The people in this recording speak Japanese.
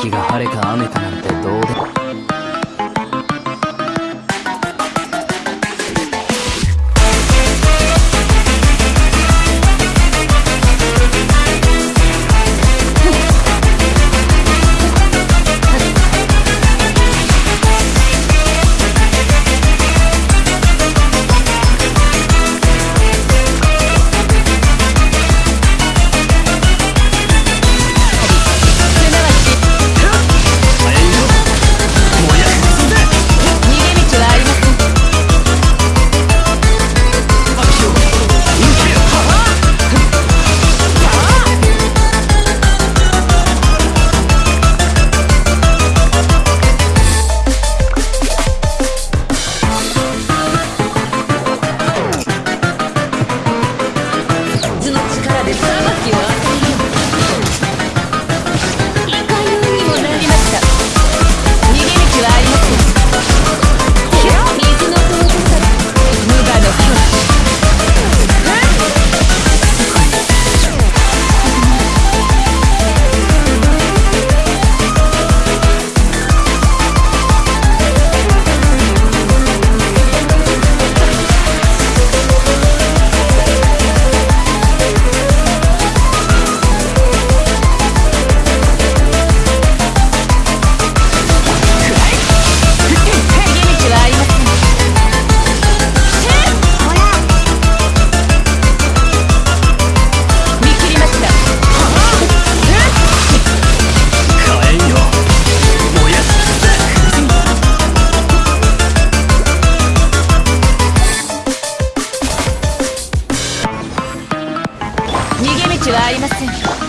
気が晴れか雨かなんてありません。